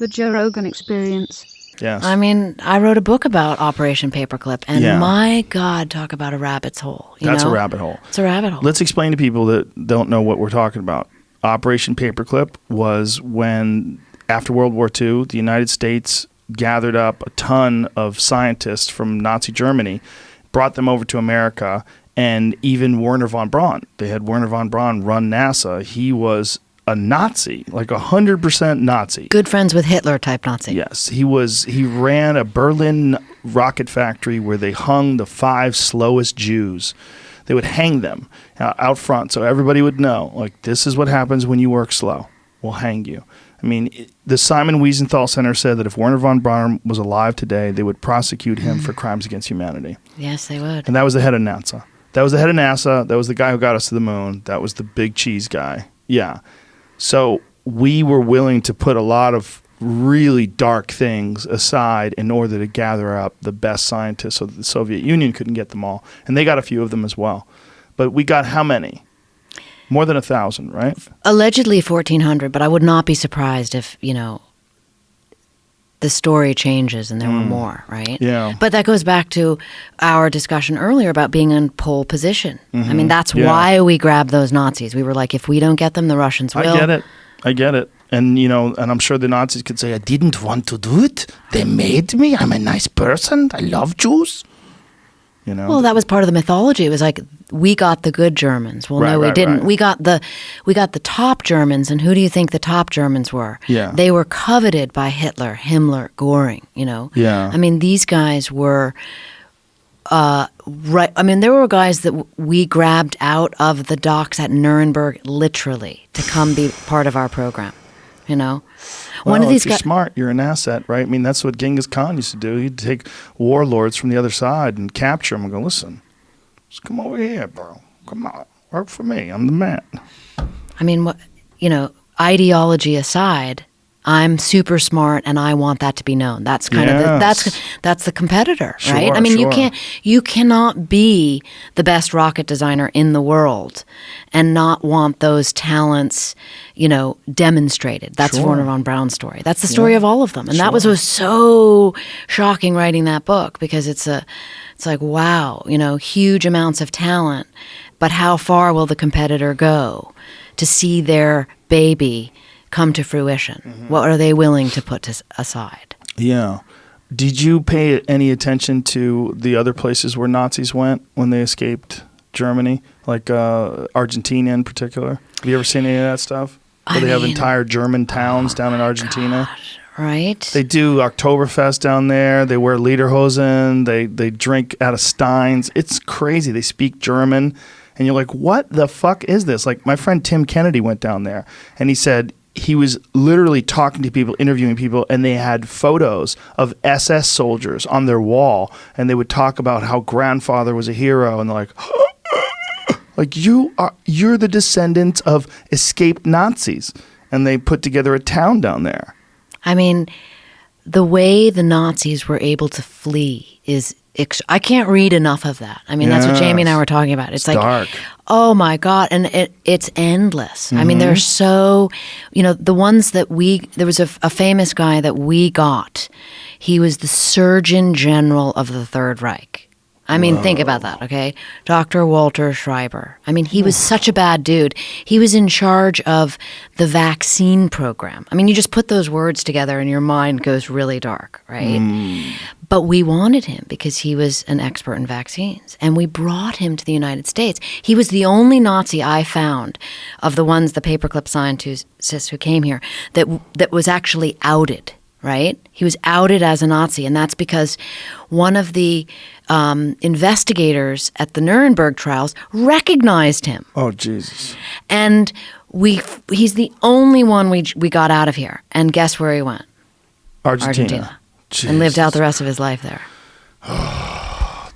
The Joe Rogan Experience. Yes. I mean, I wrote a book about Operation Paperclip, and Yeah. my God, talk about a rabbit's hole. you That's know? a rabbit hole. It's a rabbit hole. Let's explain to people that don't know what we're talking about. Operation Paperclip was when, after World War II, the United States gathered up a ton of scientists from Nazi Germany, brought them over to America, and even Wernher von Braun. They had Wernher von Braun run NASA. He was a Nazi, like a hundred percent Nazi. Good friends with Hitler type Nazi. Yes, he was. He ran a Berlin rocket factory where they hung the five slowest Jews. They would hang them uh, out front, so everybody would know. Like this is what happens when you work slow. We'll hang you. I mean, the Simon Wiesenthal Center said that if Wernher von Braun was alive today, they would prosecute him for crimes against humanity. Yes, they would. And that was the head of NASA. That was the head of NASA. That was the guy who got us to the moon. That was the big cheese guy. Yeah. So we were willing to put a lot of really dark things aside in order to gather up the best scientists so that the Soviet Union couldn't get them all. And they got a few of them as well. But we got how many? More than a thousand, right? Allegedly 1,400, but I would not be surprised if, you know, the story changes and there were more, right? Mm. Yeah. But that goes back to our discussion earlier about being in pole position. I mean, that's Mm-hmm. Yeah. why we grabbed those Nazis. We were like, if we don't get them, the Russians will. I get it. I get it. And you know, and I'm sure the Nazis could say, "I didn't want to do it. They made me. I'm a nice person. I love Jews." You know. Well, that was part of the mythology. It was like we got the good Germans. Well, Right, no, we right, didn't. right. We got the we got the top Germans, and who do you think the top Germans were? Yeah. they were coveted by Hitler, Himmler, Goring. You know. Yeah. I mean, these guys were. Uh, right. I mean, there were guys that w- we grabbed out of the docks at Nuremberg, literally, to come be part of our program. You know, one of these if you're guys. smart, you're an asset, right? I mean, that's what Genghis Khan used to do. He'd take warlords from the other side and capture them and go, listen, just come over here, bro. Come on, work for me. I'm the man. I mean, what you know, ideology aside, I'm super smart and I want that to be known. That's kind of the, that's that's the competitor, right? I mean, you can't you cannot be the best rocket designer in the world and not want those talents, you know, demonstrated. That's Sure. Wernher von Braun's story. That's the story of all of them. And that was, was so shocking writing that book because it's a it's like wow, you know, huge amounts of talent, but how far will the competitor go to see their baby come to fruition? Mm-hmm. What are they willing to put to, aside? Yeah. Did you pay any attention to the other places where Nazis went when they escaped Germany, like uh, Argentina in particular? Have you ever seen any of that stuff? Where I they have entire German towns down in Argentina. Right? They do Oktoberfest down there. They wear lederhosen. They they drink out of steins. It's crazy. They speak German, and you're like, what the fuck is this? Like my friend Tim Kennedy went down there, and he said he was literally talking to people, interviewing people, and they had photos of SS soldiers on their wall, and they would talk about how grandfather was a hero, and they're like. Like you are, you're the descendants of escaped Nazis, and they put together a town down there. I mean, the way the Nazis were able to flee is. Ex- I can't read enough of that. I mean, that's what Jamie and I were talking about. It's, like, dark. oh my god, and it, it's endless. I mean, they're Mm-hmm. so, you know, the ones that we. There was a, a famous guy that we got. He was the Surgeon General of the Third Reich. I mean, think about that, okay? Dr. Walter Schreiber. I mean, he was hmm. such a bad dude. He was in charge of the vaccine program. I mean, you just put those words together and your mind goes really dark, right? Hmm. But we wanted him because he was an expert in vaccines. And we brought him to the United States. He was the only Nazi I found of the ones, the paperclip scientists who came here, that, that was actually outed, right? He was outed as a Nazi. And that's because one of the um, investigators at the Nuremberg trials recognized him. Oh Jesus! And we, he's the only one we, we got out of here. And guess where he went? Argentina. Argentina. And lived out the rest of his life there.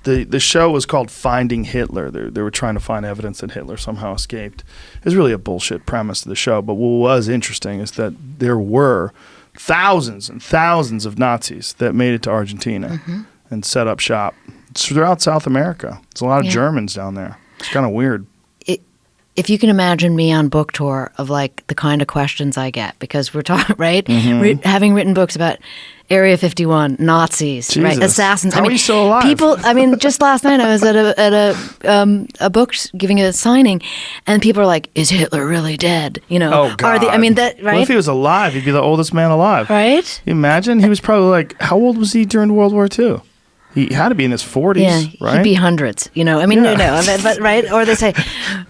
The the show was called Finding Hitler. They, they were trying to find evidence that Hitler somehow escaped. It was really a bullshit premise of the show. But what was interesting is that there were thousands and thousands of Nazis that made it to Argentina Mm-hmm. and set up shop. It's throughout South America. There's a lot of Yeah. Germans down there. It's kind of weird. If you can imagine me on book tour of like the kind of questions I get because we're talking right, Mm-hmm. Having written books about Area 51, Nazis, right, assassins. How I are mean, you still alive? People. I mean, just last night I was at a at a um, a book giving a signing, and people are like, "Is Hitler really dead?" You know, Oh God! Are the, I mean that What if he was alive? He'd be the oldest man alive. right? You imagine? He was probably like, how old was he during World War II? He had to be in his forties, Yeah, right? he'd be hundreds. You know, I mean, Yeah. no, no, but, but right? Or they say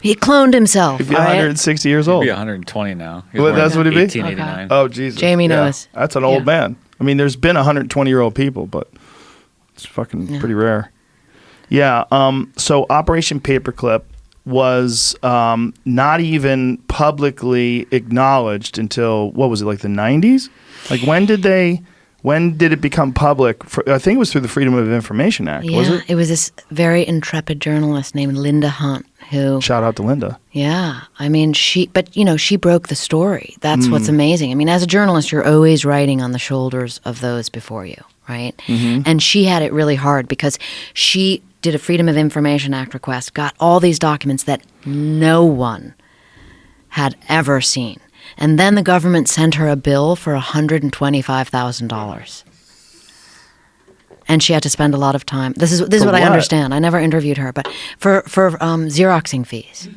he cloned himself. He'd be all right? 160 years old. He'd be 120 now. Well, that's what he'd be? 1889. Oh Jesus! Jamie Yeah. knows. That's an old Yeah. man. I mean, there's been 120 year old people, but it's fucking pretty rare. Yeah. Um. So Operation Paperclip was um, not even publicly acknowledged until what was it like the 90s? Like when did they? When did it become public? For, I think it was through the Freedom of Information Act, Yeah, was it? was this very intrepid journalist named Linda Hunt who Shout out to Linda. Yeah, I mean she, but you know she broke the story. That's Mm. what's amazing. I mean, as a journalist, you're always writing on the shoulders of those before you, right? Mm-hmm. And she had it really hard because she did a Freedom of Information Act request, got all these documents that no one had ever seen, and then the government sent her a bill for hundred and twenty-five thousand dollars. And she had to spend a lot of time. This is this is For what, I understand. I never interviewed her, but for for um, xeroxing fees.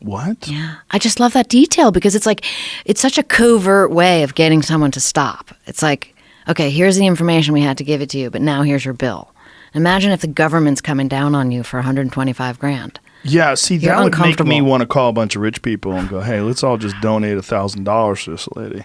What? Yeah. I just love that detail because it's like it's such a covert way of getting someone to stop. It's like, okay, here's the information we had to give it to you, but now here's your bill. Imagine if the government's coming down on you for 125 grand. Yeah, see, You're that would make me want to call a bunch of rich people and go, "Hey, let's all just donate a thousand dollars to this lady."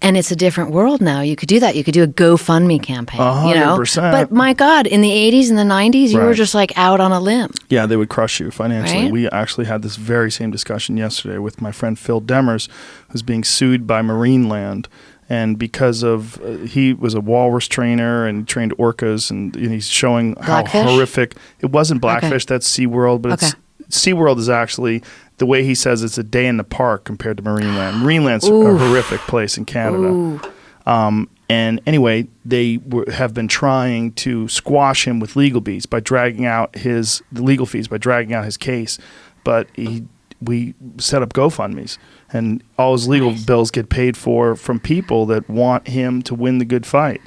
And it's a different world now. You could do that. You could do a GoFundMe campaign. A You know, but my God, in the '80s and the '90s, you were just like out on a limb. Yeah, they would crush you financially. Right? We actually had this very same discussion yesterday with my friend Phil Demers, who's being sued by Marineland. And because of uh, he was a walrus trainer and trained orcas, and, and he's showing how Blackfish? horrific it wasn't blackfish. That's SeaWorld, but it's Okay. SeaWorld is actually the way he says it's a day in the park compared to Marineland. Marineland's Oof. a horrific place in Canada. Um, and anyway, they were, have been trying to squash him with legal fees by dragging out his the legal fees by dragging out his case. But he, we set up GoFundmes, and all his legal bills get paid for from people that want him to win the good fight.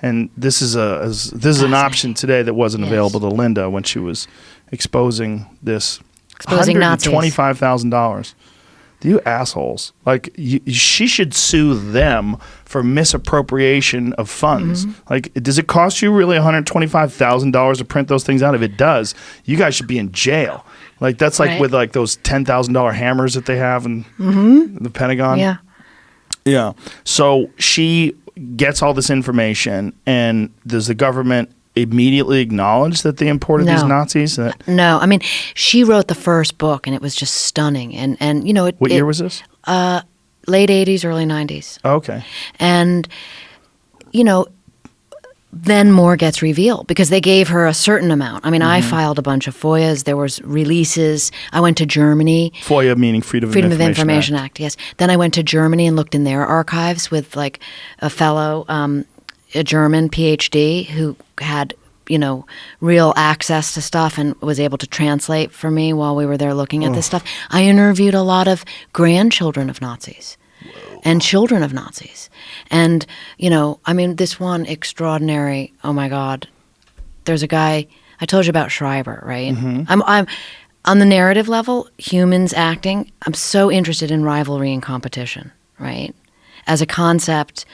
And this is a this is an option today that wasn't Yes. available to Linda when she was exposing this Exposing Nazis. twenty five thousand dollars. You assholes! Like you, she should sue them for misappropriation of funds. Mm-hmm. Like, does it cost you really one hundred twenty-five thousand dollars to print those things out? If it does, you guys should be in jail. Like that's like Right. with like those ten thousand dollar hammers that they have in the Pentagon. Mm-hmm. Yeah. Yeah. So she gets all this information, and does the government immediately acknowledge that they imported these Nazis? That, No, I mean, she wrote the first book, and it was just stunning. And and you know, it, what it- year was this? late '80s, early '90s. Okay. and you know then more gets revealed because they gave her a certain amount i mean i filed a bunch of foias there was releases i went to germany FOIA meaning Freedom, freedom of of Information, information act. yes then i went to germany and looked in their archives with like a fellow um, a german phd who had you know real access to stuff and was able to translate for me while we were there looking at this oh. stuff i interviewed a lot of grandchildren of nazis and children of Nazis. And, you know, I mean, this one extraordinary, oh my God, there's a guy, I told you about Schreiber, right? Mm-hmm. I'm, I'm, on the narrative level, humans acting, I'm so interested in rivalry and competition, right? As a concept,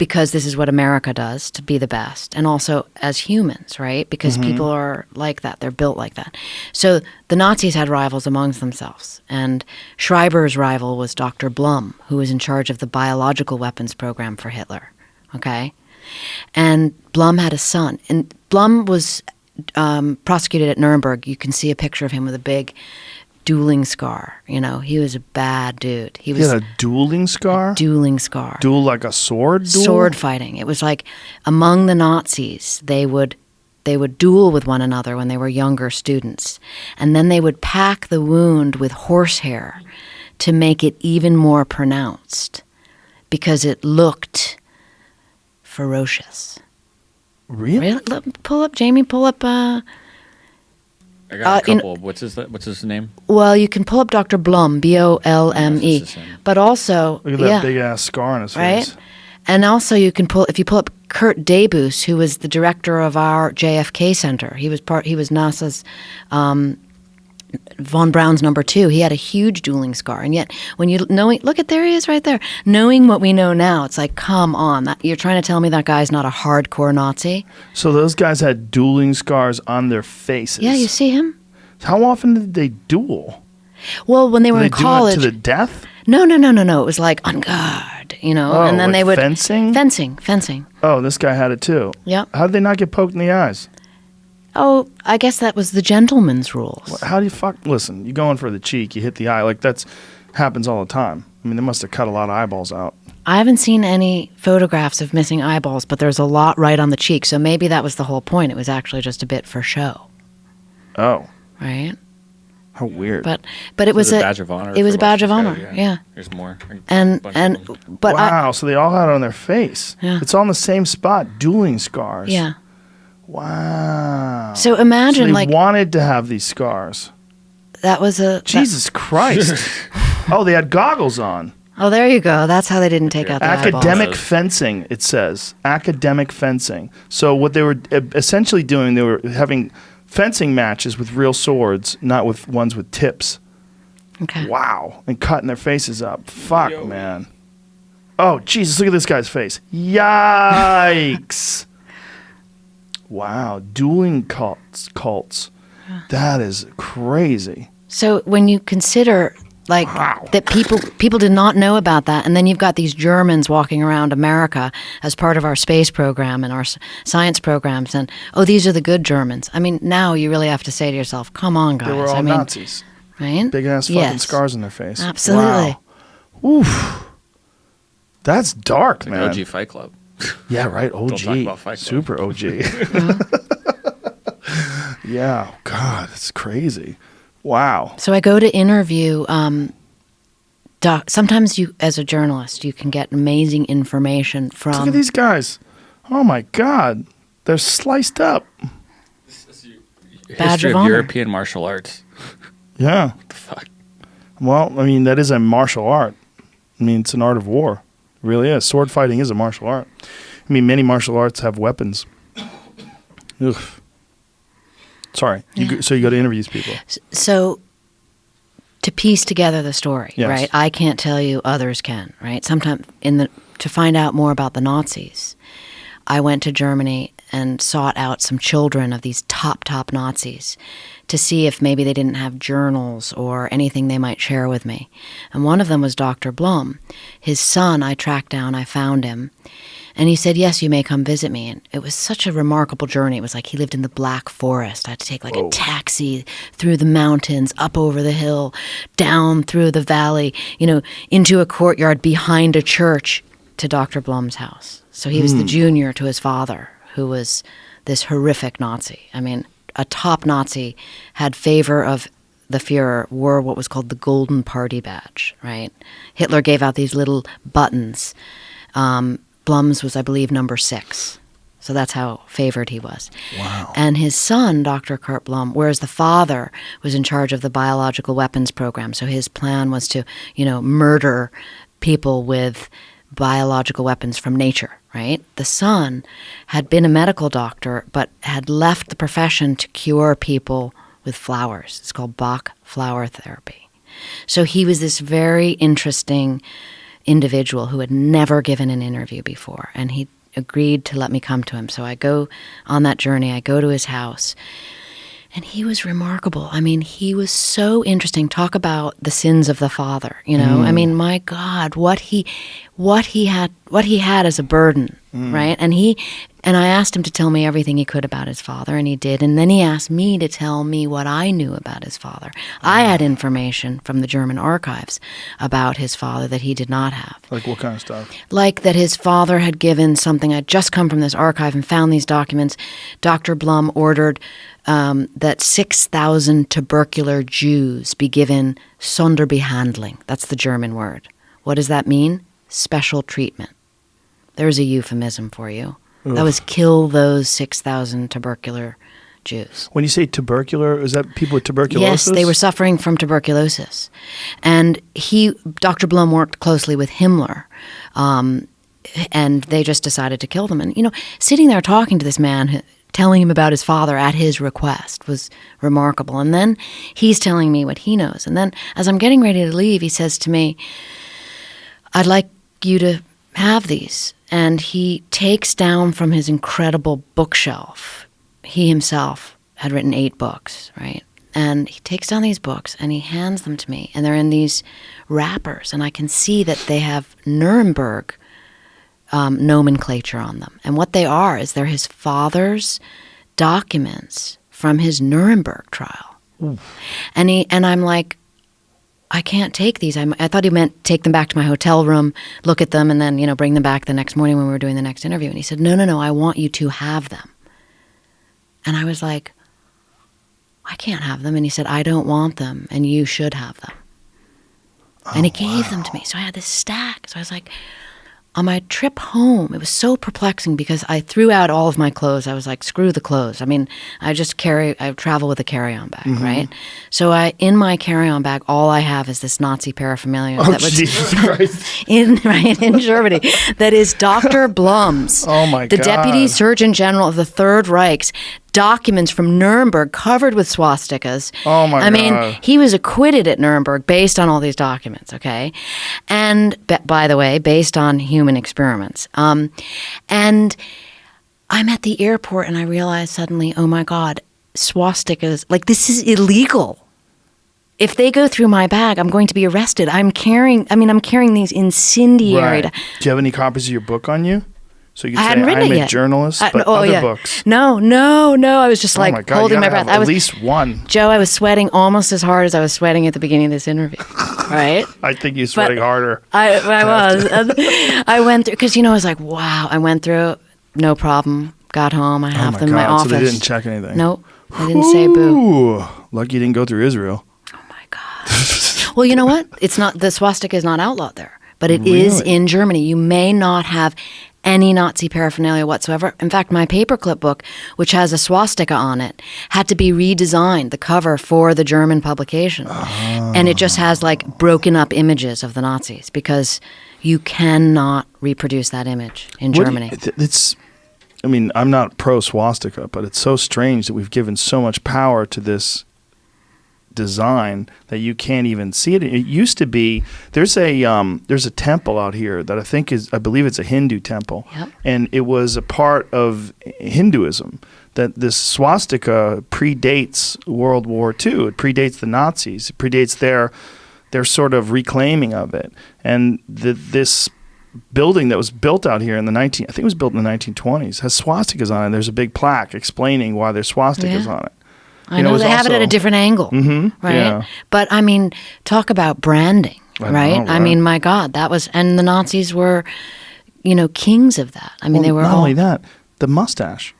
because this is what America does to be the best, and also as humans, right? Because people are like that, they're built like that. So the Nazis had rivals amongst themselves, and Schreiber's rival was Dr. Blome, who was in charge of the biological weapons program for Hitler. Okay, and Blome had a son, and Blome was um, prosecuted at Nuremberg. You can see a picture of him with a big dueling scar. You know, he was a bad dude. He He was had a dueling scar? dueling scar Duel like a sword duel? sword fighting. It was like among the Nazis, they would they would duel with one another when they were younger students, and then they would pack the wound with horsehair to make it even more pronounced because it looked ferocious. Really? Really? Pull up, Jamie. Pull up. Uh, I got Uh, a in- couple. what's his What's his name? Well, you can pull up Dr. Blome, B O L M E. That's the same. But also, Look at that yeah, big ass scar on his right? face. And also, you can pull if you pull up Kurt Debus, who was the director of our JFK Center. He was part. He was NASA's um, von Braun's number two. He had a huge dueling scar, and yet when you knowing, look at there he is right there. Knowing what we know now, it's like, come on, that, you're trying to tell me that guy's not a hardcore Nazi? So those guys had dueling scars on their faces. Yeah, you see him. How often did they duel? Well, when they were Did they in do college, it to the death? no, no, no, no, no. It was like on guard, you know, Oh, and then like they would fencing? fencing, fencing. Oh, this guy had it too. Yeah. How did they not get poked in the eyes? Oh, I guess that was the gentleman's rules. How do you fuck? Listen, you go in for the cheek, you hit the eye. Like that's happens all the time. I mean, they must have cut a lot of eyeballs out. I haven't seen any photographs of missing eyeballs, but there's a lot right on the cheek. So maybe that was the whole point. It was actually just a bit for show, Oh, right? how weird. But but it It was was a badge of honor. It was for a badge of most honor. these Yeah. There's more. And bunch of and them. but I, wow, so they all had it on their face. Yeah. It's all in the same spot, dueling scars. yeah. Wow. So So imagine they like wanted to have these scars. that was a that- Jesus Christ. oh, they had goggles on. oh, there you go. That's how they didn't take out the. Academic Eyeballs. fencing, it says. Academic fencing. So what they were essentially doing, they were having fencing matches with real swords, not with ones with tips. Okay. Wow. And cutting their faces up. Fuck, man. Oh, Jesus, look at this guy's face. Yikes. Wow. Dueling cults. cults. That is crazy. So when you consider like Wow. that people people did not know about that and then you've got these Germans walking around America as part of our space program and our science programs and oh these are the good Germans. I mean now you really have to say to yourself, come on guys. They were all I mean, Nazis. right? Big ass fucking Yes. scars on their face. Absolutely. Wow. Oof. That's dark, Like man. OG Fight Club. Yeah, right. OG. talk about Fight Club. Super OG. yeah. God, that's crazy. Wow. So I go to interview. Um, doc- sometimes you, as a journalist, you can get amazing information from. Look at these guys. Oh my God. They're sliced up. Badge History of of. European martial arts. Yeah. The fuck. Well, I mean, that is a martial art. I mean, it's an art of war. Really is. Sword fighting is a martial art. I mean, many martial arts have weapons. Ugh. Sorry. You go, so you go to interview these people. So to piece together the story, Yes. right? I can't tell you, others can, right? Sometimes in the to find out more about the Nazis, I went to Germany and sought out some children of these top top Nazis to see if maybe they didn't have journals or anything they might share with me. And one of them was Dr. Blome. His son I tracked down, I found him. And he said, Yes, you may come visit me. And it was such a remarkable journey. It was like he lived in the Black Forest. I had to take like a taxi through the mountains, up over the hill, down through the valley, you know, into a courtyard behind a church to Dr. Blome's house. So he was the junior to his father, who was this horrific Nazi. I mean, a top Nazi had favor of the Fuhrer, wore what was called the Golden Party Badge, right? Hitler gave out these little buttons. Um, Blome's was, I believe, number six. So that's how favored he was. Wow. And his son, Dr. Kurt Blome, whereas the father was in charge of the biological weapons program. So his plan was to, you know, murder people with biological weapons from nature, right? The son had been a medical doctor, but had left the profession to cure people with flowers. It's called Bach flower therapy. So he was this very interesting individual who had never given an interview before, and he agreed to let me come to him. So I go on that journey, I go to his house. And he was remarkable. I mean, he was so interesting. Talk about the sins of the father, you know? I mm. mean, my God, what he what he had what he had as a burden, right? And he and I asked him to tell me everything he could about his father, and he did. And then he asked me to tell me what I knew about his father. I had information from the German archives about his father that he did not have Like what kind of stuff? like that his father had given something. I'd just come from this archive and found these documents. Dr. Blome ordered um, that 6,000 tubercular Jews be given Sonderbehandlung. That's the German word. What does that mean? Special treatment. There's a euphemism for you. That was kill those 6,000 tubercular Jews. When you say tubercular, is that people with tuberculosis? Yes, they were suffering from tuberculosis, and he, Dr. Blome, worked closely with Himmler, um, and they just decided to kill them. And you know, sitting there talking to this man, telling him about his father at his request was remarkable. And then he's telling me what he knows. And then, as I'm getting ready to leave, he says to me, "I'd like you to have these." And he takes down from his incredible bookshelf he himself had written eight books, right? And he takes down these books and he hands them to me, and they're in these wrappers, and I can see that they have Nuremberg um, nomenclature on them. And what they are is they're his father's documents from his Nuremberg trial. And he and I'm like, I can't take these. I'm, I thought he meant take them back to my hotel room, look at them, and then you know bring them back the next morning when we were doing the next interview. And he said, No, no, no. I want you to have them. And I was like, I can't have them. And he said, I don't want them, and you should have them. and he oh, gave them to me. So I had this stack. So I was like, on my trip home, it was so perplexing because I threw out all of my clothes. I was like, screw the clothes. I mean, I just carry, I travel with a carry on bag, mm-hmm. right? So I, in my carry on bag, all I have is this Nazi paraphernalia Oh, that was Jesus Christ. in right in Germany. That is Dr. Blome's, Oh, my the Deputy Surgeon General of the Third Reich's documents from Nuremberg covered with swastikas. Oh, my god. I mean, he was acquitted at Nuremberg based on all these documents. Okay, and b- by the way, based on human experiments. Um, and I'm at the airport and I realize suddenly, oh my God, swastikas, like this is illegal. If they go through my bag, I'm going to be arrested. I'm carrying, I mean, I'm carrying these incendiary. Right. Do you have any copies of your book on you? So you I can hadn't say, written I'm it a yet. journalist, I- but oh, other yeah. books. No, no, no. I was just oh like my God, holding you my gotta breath. have I was at least one. Joe. I was sweating almost as hard as I was sweating at the beginning of this interview. Right. I think you're sweating harder. I, I was. And I went through because you know I was like, wow. I went through, no problem. Got home. I Oh have my them in my God. office. So they didn't check anything. Nope. I didn't say boo. Ooh, lucky you didn't go through Israel. Oh my god. well, you know what? It's not the swastika is not outlawed there, but it is Really? in Germany. You may not have any Nazi paraphernalia whatsoever. In fact, my paperclip book, which has a swastika on it, had to be redesigned, the cover for the German publication. And it just has like broken up images of the Nazis because you cannot reproduce that image in What do you- Germany. it's. I mean, I'm not pro swastika, but it's so strange that we've given so much power to this design that you can't even see it. It used to be there's a um, there's a temple out here that I think is I believe it's a Hindu temple, Yep. and it was a part of Hinduism. That this swastika predates World War II. It predates the Nazis. It predates their their sort of reclaiming of it, and the, this building that was built out here in the 19 I think it was built in the 1920s has swastikas on it. There's a big plaque explaining why there's swastikas Yeah. on it. I you know, know, they have it at a different angle, Mhm, right? yeah. But I mean, talk about branding, I know, right? I mean, my God, that was, and the Nazis were, you know, kings of that. I mean, Well, they were not all. only that, the mustache.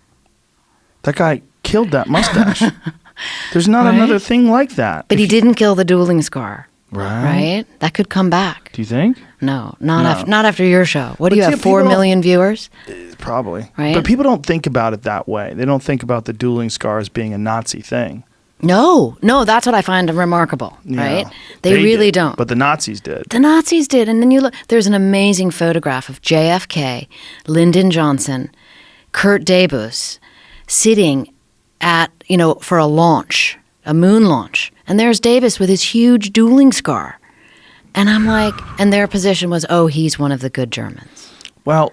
That guy killed that mustache. There's not Right? another thing like that. but If he didn't kill the dueling scar, Right. right? That could come back. Do you think? No, not No. after not after your show. What But do you see, have? Four million viewers? Uh, probably. Right. But people don't think about it that way. They don't think about the dueling scars being a Nazi thing. No, no, that's what I find remarkable, Yeah. right? They, really did, don't. But the Nazis did. The Nazis did. And then you look, there's an amazing photograph of JFK, Lyndon Johnson, Kurt Debus sitting at, you know, for a launch, a moon launch. And there's Debus with his huge dueling scar. And I'm like, and their position was, oh, he's one of the good Germans. Well,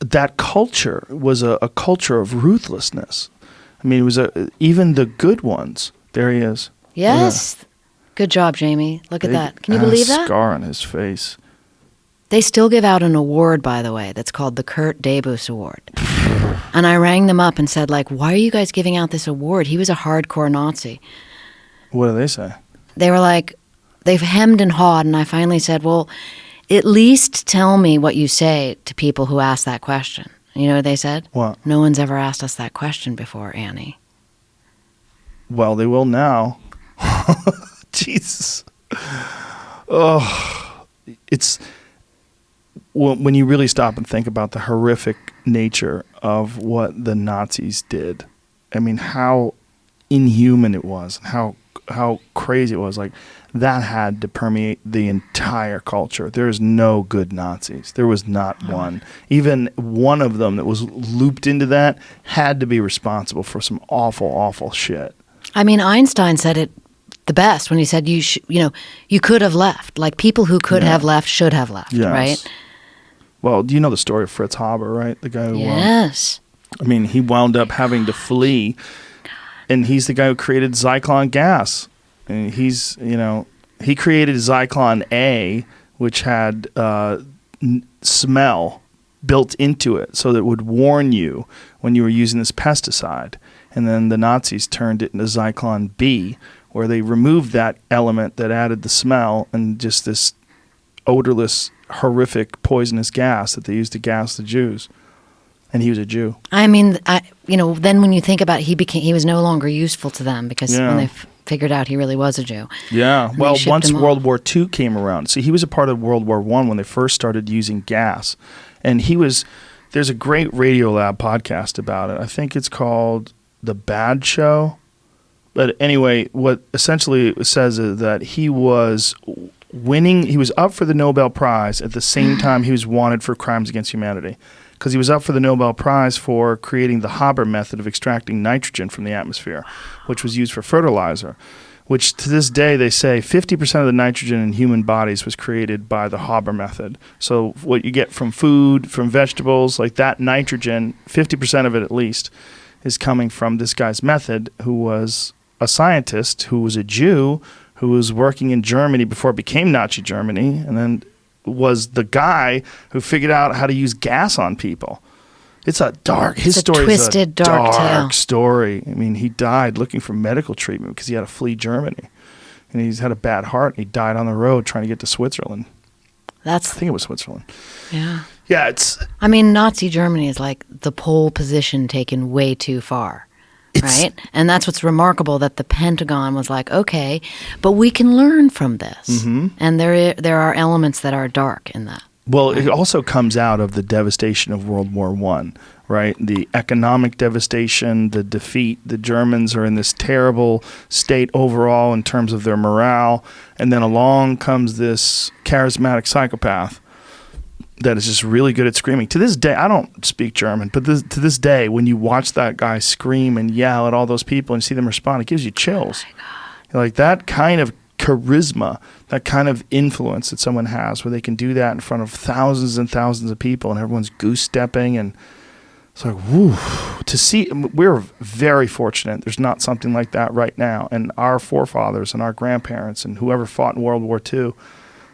that culture was a, a culture of ruthlessness. I mean, it was a, even the good ones. There he is. Yes. Good job, Jamie. Look at that. Can you believe that? Scar on his face. They still give out an award, by the way, that's called the Kurt Debus Award. And I rang them up and said, like, why are you guys giving out this award? He was a hardcore Nazi. What do they say? They were like, they've hemmed and hawed. And I finally said, well, at least tell me what you say to people who ask that question. You know what they said? What? No one's ever asked us that question before, Annie. Well, they will now. Jesus. Oh, it's when when you really stop and think about the horrific nature of what the Nazis did. I mean, how inhuman it was, how how crazy it was. Like that had to permeate the entire culture. There is no good Nazis. There was not one. Even one of them that was looped into that had to be responsible for some awful, awful shit. I mean, Einstein said it the best when he said you sh- you know you could have left. Like people who could Yeah. have left should have left. Yes. Right? Well, do you know the story of Fritz Haber, right? The guy who, um, Yes. I mean, he wound up having to flee, and he's the guy who created Zyklon gas. And he's, you know, he created Zyklon A, which had uh, n- smell built into it, so that it would warn you when you were using this pesticide. And then the Nazis turned it into Zyklon B, where they removed that element that added the smell and just this odorless, horrific, poisonous gas that they used to gas the Jews. And he was a Jew. I mean, I you know then when you think about it, he became he was no longer useful to them because Yeah. when they f- figured out he really was a Jew. Yeah. they Well, once. World War II came around, see, he was a part of World War One when they first started using gas, and he was. There's a great Radiolab podcast about it. I think it's called The Bad Show. But anyway, what essentially it says is that he was winning. He was up for the Nobel Prize at the same time he was wanted for crimes against humanity, because he was up for the Nobel Prize for creating the Haber method of extracting nitrogen from the atmosphere, which was used for fertilizer. Which to this day they say 50% of the nitrogen in human bodies was created by the Haber method. So what you get from food, from vegetables, like that nitrogen, 50% of it at least, is coming from this guy's method, who was a scientist, who was a Jew, who was working in Germany before it became Nazi Germany, and then was the guy who figured out how to use gas on people. It's a dark. His a story twisted, is a dark tale. story. I mean, he died looking for medical treatment because he had to flee Germany, and he's had a bad heart. And he died on the road trying to get to Switzerland. That's. I think it was Switzerland. yeah. Yeah, it's I mean, Nazi Germany is like the pole position taken way too far. It's- right? And that's what's remarkable that the Pentagon was like, okay, but we can learn from this. Mm-hmm. And there there are elements that are dark in that. Well, it also comes out of the devastation of World War One, right? The economic devastation, the defeat. The Germans are in this terrible state overall in terms of their morale, and then along comes this charismatic psychopath that is just really good at screaming. To this day, I don't speak German, but this, to this day, when you watch that guy scream and yell at all those people and see them respond, it gives you chills. Oh like that kind of charisma, that kind of influence that someone has, where they can do that in front of thousands and thousands of people, and everyone's goose stepping, and it's like, woo, to see. We're very fortunate. There's not something like that right now, and our forefathers and our grandparents and whoever fought in World War II,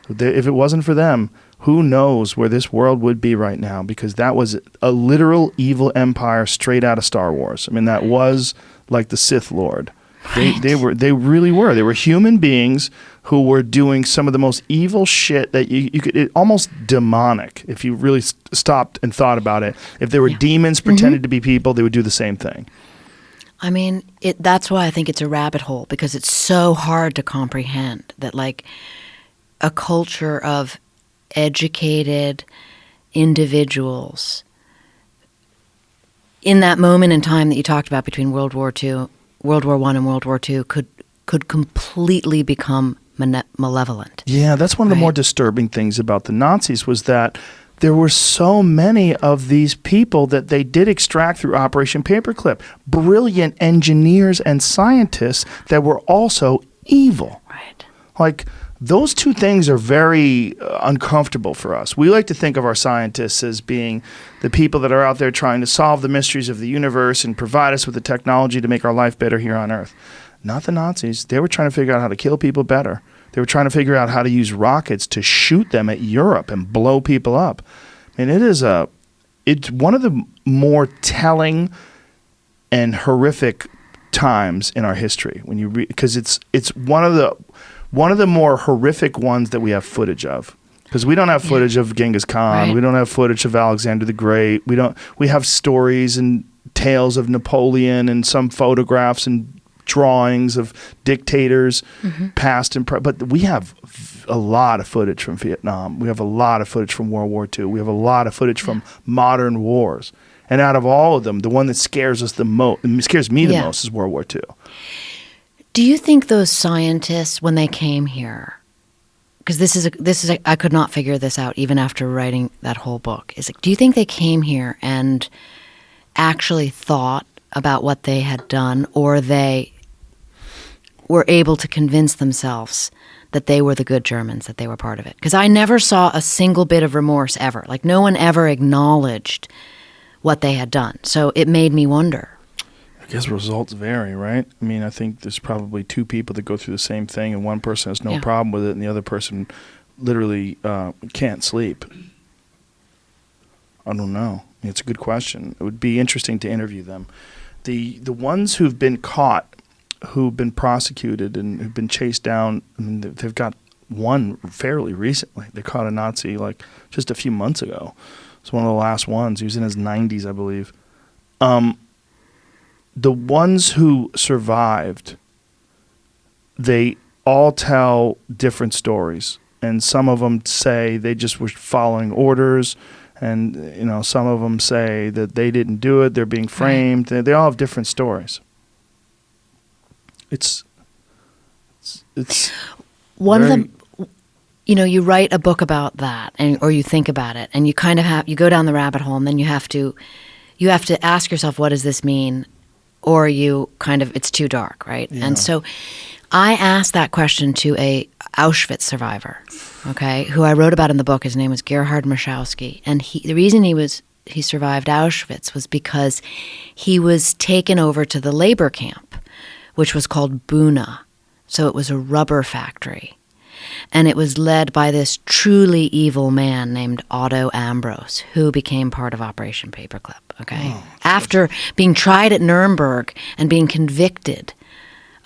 they, if it wasn't for them, who knows where this world would be right now? Because that was a literal evil empire straight out of Star Wars. I mean, that was like the Sith Lord. They, they were they really were. They were human beings who were doing some of the most evil shit that you, you could it, almost demonic if you really s- stopped and thought about it. If there were demons mm-hmm. pretended to be people, they would do the same thing. I mean, it, that's why I think it's a rabbit hole because it's so hard to comprehend that, like, a culture of educated individuals in that moment in time that you talked about between World War II, World War One, and World War II could could completely become malevolent. Yeah, that's one of the more disturbing things about the Nazis was that there were so many of these people that they did extract through Operation Paperclip. Brilliant engineers and scientists that were also evil. Right. Like those two things are very uh, uncomfortable for us. We like to think of our scientists as being the people that are out there trying to solve the mysteries of the universe and provide us with the technology to make our life better here on Earth. Not the Nazis. They were trying to figure out how to kill people better. They were trying to figure out how to use rockets to shoot them at Europe and blow people up. I mean, it is a it's one of the more telling and horrific times in our history when you because it's it's one of the one of the more horrific ones that we have footage of. Because we don't have footage of Genghis Khan. Right. we don't have footage of Alexander the Great. We don't we have stories and tales of Napoleon and some photographs and drawings of dictators mm-hmm. past and pre- but we have a lot of footage from Vietnam. We have a lot of footage from World War II we have a lot of footage from modern wars. And out of all of them, the one that scares us the most, scares me the Yeah. most, is World War II. Do you think those scientists, when they came here, because this is a, this is a, I could not figure this out even after writing that whole book. Is it, do you think they came here and actually thought about what they had done, or they were able to convince themselves that they were the good Germans, that they were part of it? Because I never saw a single bit of remorse ever. Like no one ever acknowledged what they had done. So it made me wonder. I guess results vary, right? I mean, I think there's probably two people that go through the same thing, and one person has no Yeah. problem with it, and the other person literally uh, can't sleep. I don't know. It's a good question. It would be interesting to interview them. The the ones who've been caught, who've been prosecuted, and who've been chased down. I mean, they- they've got one fairly recently. They caught a Nazi like just a few months ago. It's one of the last ones. He was in his 90s, I believe. Um, the ones who survived, they all tell different stories, and some of them say they just were following orders, and you know some of them say that they didn't do it. They're being framed. They, they all have different stories. It's it's, it's one very- of them you know you write a book about that and or you think about it and you kind of have you go down the rabbit hole and then you have to you have to ask yourself what does this mean or you kind of it's too dark right? Yeah. and so i asked that question to a auschwitz survivor okay who i wrote about in the book. His name was gerhard Maschkowski, and he the reason he was he survived auschwitz was because he was taken over to the labor camp which was called buna. So it was a rubber factory. And it was led by this truly evil man named Otto Ambros, who became part of Operation Paperclip. Okay, after being tried at Nuremberg and being convicted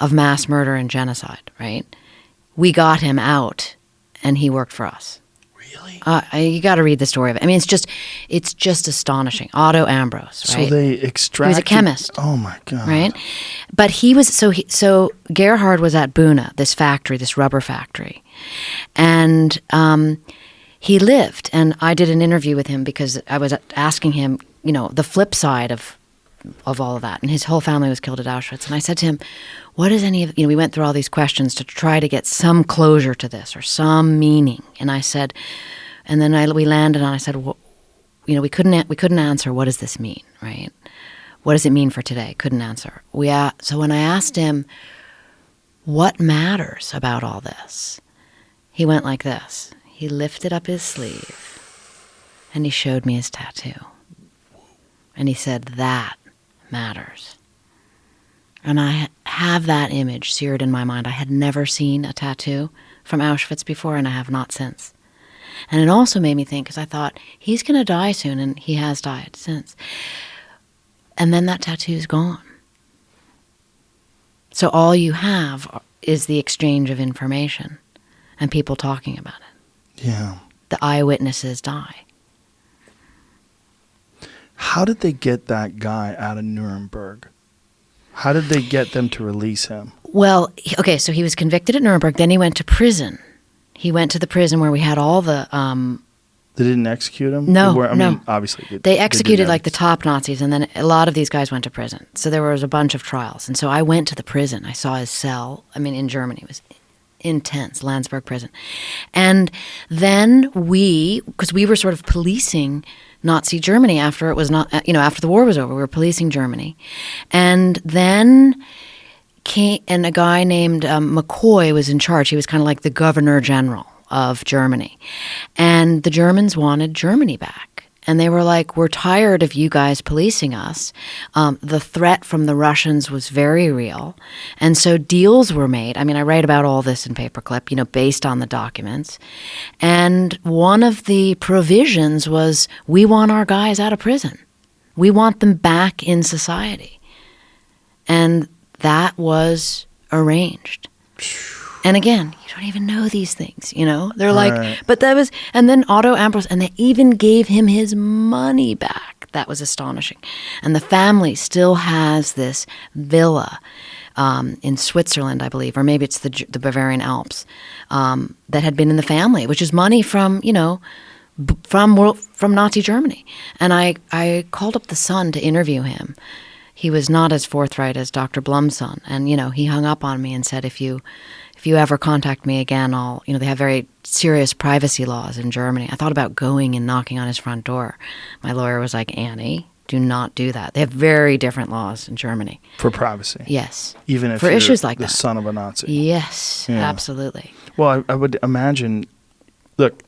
of mass murder and genocide, right? We got him out, and he worked for us. really Uh, you got to read the story of it. I mean, it's just, it's just astonishing. Otto Ambros, so right? they extract. chemist. Oh my god! right? But he was so he, so Gerhard was at Buna, this factory, this rubber factory, and um, he lived. And I did an interview with him because I was asking him, you know, the flip side of of all of that. And his whole family was killed at Auschwitz. And I said to him, "What is any of you know?" We went through all these questions to try to get some closure to this or some meaning. And I said, and then I, we landed on. I said, well, you know, we couldn't we couldn't answer. What does this mean, right? What does it mean for today? Couldn't answer. We a- so when I asked him, what matters about all this, he went like this. He lifted up his sleeve, and he showed me his tattoo, and he said, "That matters." And I have that image seared in my mind. I had never seen a tattoo from Auschwitz before, and I have not since. And it also made me think because I thought he's going to die soon, and he has died since. And then that tattoo is gone. So all you have is the exchange of information and people talking about it. Yeah. The eyewitnesses die. How did they get that guy out of Nuremberg? How did they get them to release him? Well, okay, so he was convicted at Nuremberg. Then he went to prison. He went to the prison where we had all the. Um, They didn't execute him. No, They were- I no. mean, obviously they, they executed like the top Nazis, and then a lot of these guys went to prison. So there was a bunch of trials, and so I went to the prison. I saw his cell. I mean, in Germany, it was intense, Landsberg prison, and then we, because we were sort of policing Nazi Germany after it was not, uh, you know, after the war was over, we were policing Germany, and then came, and a guy named um, McCloy was in charge. He was kind of like the governor general of Germany. And the Germans wanted Germany back. And they were like, We're tired of you guys policing us. Um, the threat from the Russians was very real. And so deals were made. I mean, I write about all this in Paperclip, you know, based on the documents. And one of the provisions was we want our guys out of prison, we want them back in society. And that was arranged. And again, you don't even know these things, you know? They're like, Right. but that was, and then Otto Ambros, and they even gave him his money back. That was astonishing. And the family still has this villa um, in Switzerland, I believe, or maybe it's the, the Bavarian Alps, um, that had been in the family, which is money from, you know, from world, from Nazi Germany. And I, I called up the son to interview him. He was not as forthright as Dr. Blome's son, and you know he hung up on me and said, "If you, if you ever contact me again, I'll you know they have very serious privacy laws in Germany." I thought about going and knocking on his front door. My lawyer was like, "Annie, do not do that. They have very different laws in Germany." For privacy. Yes, Even if for you're issues like the that. son of a Nazi. Yes, Yeah. absolutely. Well, I, I would imagine. Look,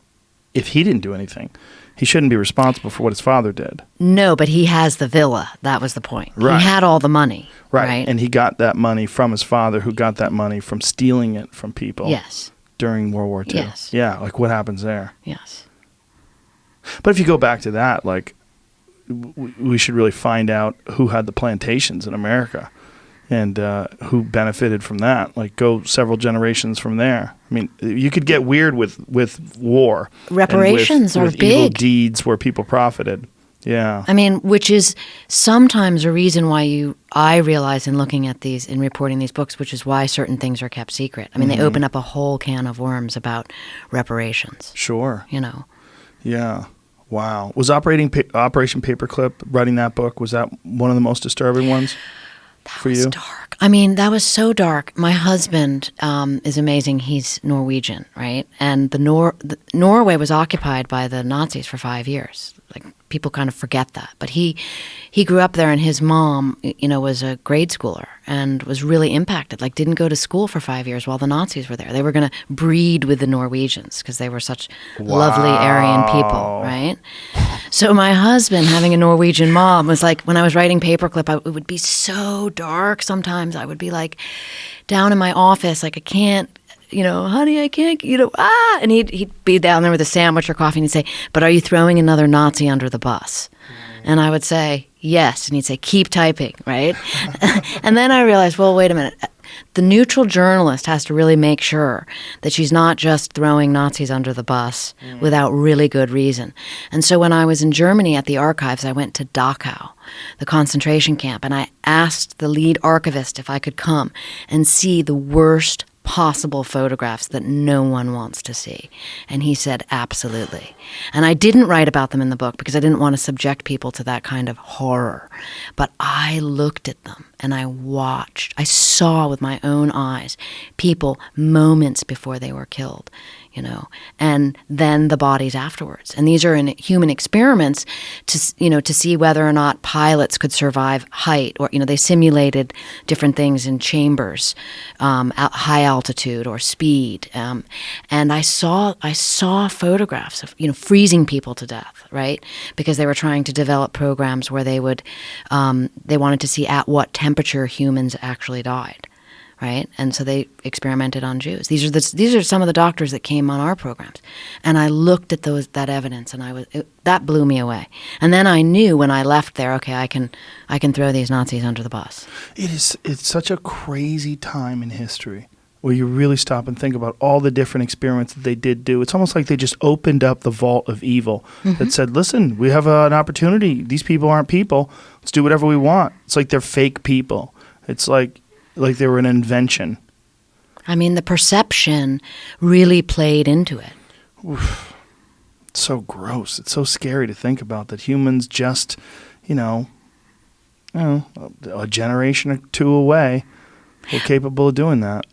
if he didn't do anything, he shouldn't be responsible for what his father did. No, but he has the villa. That was the point. Right. He had all the money. Right. And he got that money from his father, who got that money from stealing it from people yes. during World War II. Yes. Yeah. Like what happens there? Yes. But if you go back to that, like, we should really find out who had the plantations in America and uh, who benefited from that. Like, go several generations from there. I mean, you could get weird with with war. and with- Reparations are with evil big. deeds where people profited. Yeah. I mean, which is sometimes a reason why you, I realize in looking at these, in reporting these books, which is why certain things are kept secret. I mean, Mm-hmm. they open up a whole can of worms about reparations, Sure. you know. Yeah. Wow. Was operating pa- Operation Paperclip writing that book? Was that one of the most disturbing ones for was you? dark. I mean, that was so dark. My husband um, is amazing. He's Norwegian, right? And the, Nor- the Norway was occupied by the Nazis for five years. People kind of forget that, but he he grew up there, and his mom, you know, was a grade schooler and was really impacted. Like didn't go to school for five years while the Nazis were there. They were going to breed with the Norwegians because they were such lovely Aryan people, right? So my husband, having a Norwegian mom, was like when I was writing Paperclip, I, it would be so dark. Sometimes I would be like down in my office, like I can't, you know, honey, I can't, you know, ah, and he'd he'd be down there with a sandwich or coffee, and he'd say, "But are you throwing another Nazi under the bus?" And I would say, "Yes," and he'd say, "Keep typing," right? and then I realized, well, wait a minute. The neutral journalist has to really make sure that she's not just throwing Nazis under the bus without really good reason. And so when I was in Germany at the archives, I went to Dachau, the concentration camp, and I asked the lead archivist if I could come and see the worst possible photographs that no one wants to see. And he said, absolutely. And I didn't write about them in the book because I didn't want to subject people to that kind of horror. But I looked at them and I watched, I saw with my own eyes people moments before they were killed. You know, and then the bodies afterwards. And these are in human experiments to, you know, to see whether or not pilots could survive height, or you know, they simulated different things in chambers, um, at high altitude or speed. Um, and I saw, I saw photographs of you know freezing people to death, right? Because they were trying to develop programs where they would, um, they wanted to see at what temperature humans actually died right? And so they experimented on Jews. These are the, these are some of the doctors that came on our programs, and I looked at those that evidence, and I was it, that blew me away. And then I knew when I left there, okay, I can I can throw these Nazis under the bus. It is. It's such a crazy time in history where you really stop and think about all the different experiments that they did do. It's almost like they just opened up the vault of evil that said, "Listen, we have uh, an opportunity. These people aren't people. Let's do whatever we want." It's like they're fake people. It's like like they were an invention. I mean, the perception really played into it. It's so gross. It's so scary to think about that humans just, you know, you know, a, a generation or two away were capable of doing that.